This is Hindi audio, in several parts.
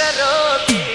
करोगे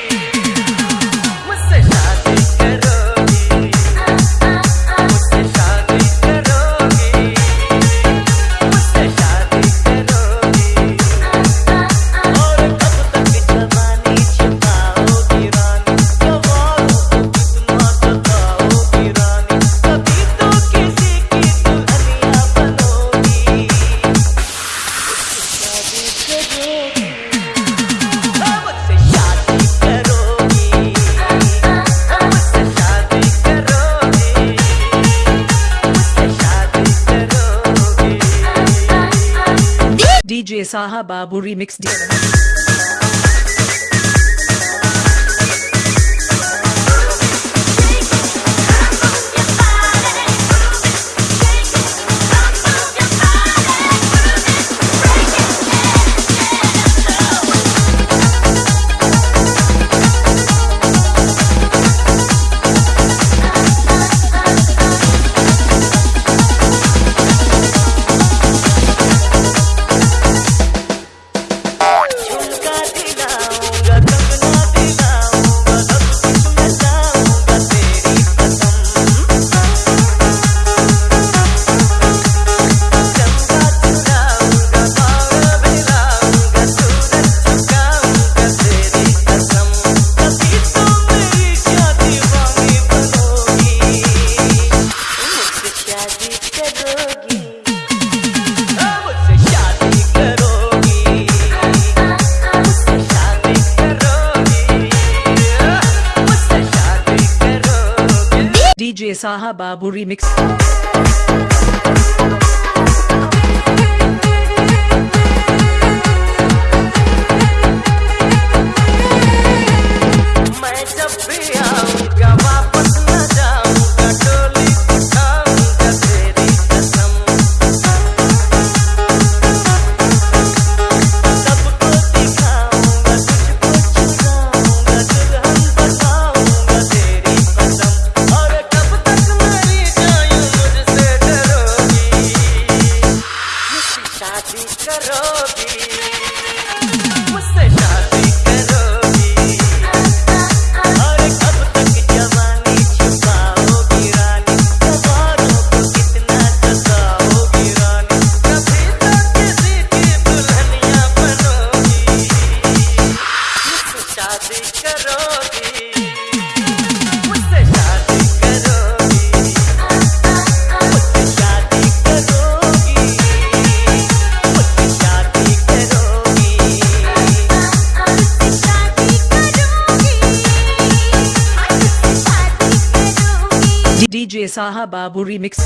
डीजे साहा बाबू रिमिक्स दिया डीजे साहा बाबू रिमिक्स। शादी करोगी। मुझसे शादी डीजे साहा बाबू रिमिक्स